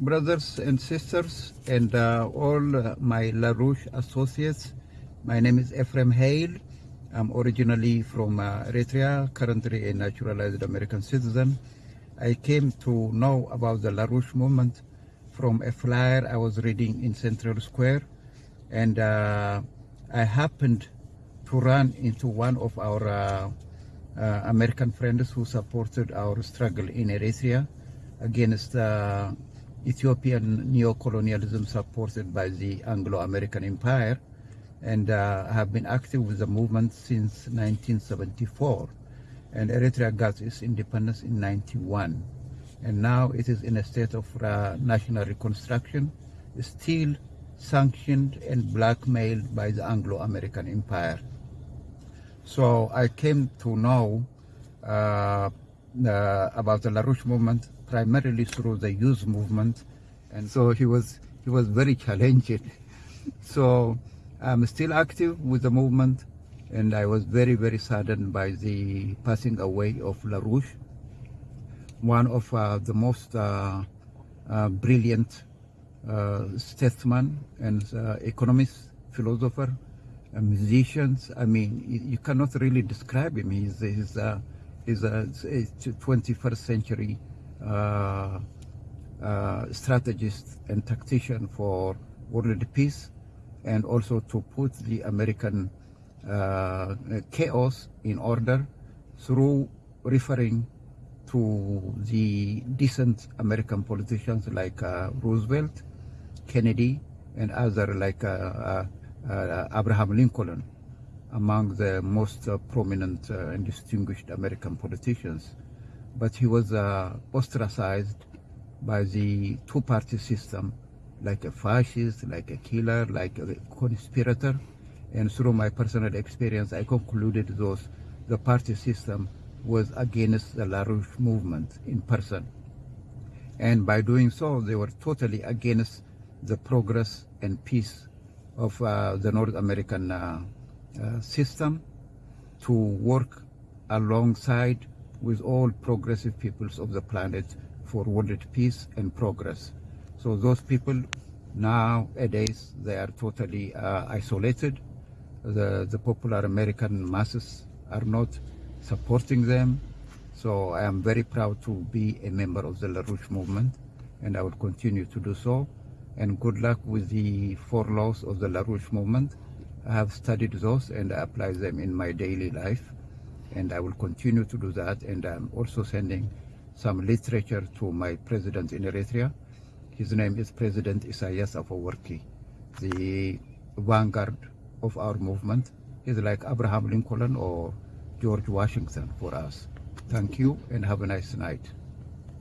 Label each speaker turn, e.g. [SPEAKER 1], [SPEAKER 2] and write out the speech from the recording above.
[SPEAKER 1] Brothers and sisters and uh, all uh, my LaRouche associates, my name is Ephraim Hale. I'm originally from uh, Eritrea, currently a naturalized American citizen. I came to know about the LaRouche movement from a flyer I was reading in Central Square and uh, I happened to run into one of our uh, uh, American friends who supported our struggle in Eritrea against Ethiopian neo-colonialism supported by the Anglo-American Empire and uh, have been active with the movement since 1974 and Eritrea got its independence in 91 and now it is in a state of uh, national reconstruction still sanctioned and blackmailed by the Anglo-American Empire. So I came to know uh, uh, about the LaRouche movement primarily through the youth movement, and so he was he was very challenging. so I'm still active with the movement, and I was very very saddened by the passing away of LaRouche, one of uh, the most uh, uh, brilliant uh, statesman and uh, economist, philosopher, musicians. I mean, you, you, cannot really describe him. He's, he's, uh, he's a, a 21st century uh, uh, strategist and tactician for world peace and also to put the American chaos in order through referring to the decent American politicians like Roosevelt, Kennedy, and other like uh, uh, uh, Abraham Lincoln, among the most prominent and distinguished American politicians. But he was ostracized by the two-party system, like a fascist, like a killer, like a conspirator. And through my personal experience, I concluded those the party system was against the LaRouche movement in person. And by doing so, they were totally against the progress and peace of uh, the North American uh, uh, system to work alongside with all progressive peoples of the planet for world peace and progress. So those people nowadays, they are totally uh, isolated. The, the popular American masses are not supporting them. So I am very proud to be a member of the LaRouche movement and I will continue to do so and good luck with the four laws of the LaRouche movement. I have studied those and I apply them in my daily life and I will continue to do that and I'm also sending some literature to my president in Eritrea. His name is President Isaias Afwerki, the vanguard of our movement. He's like Abraham Lincoln or George Washington for us. Thank you and have a nice night.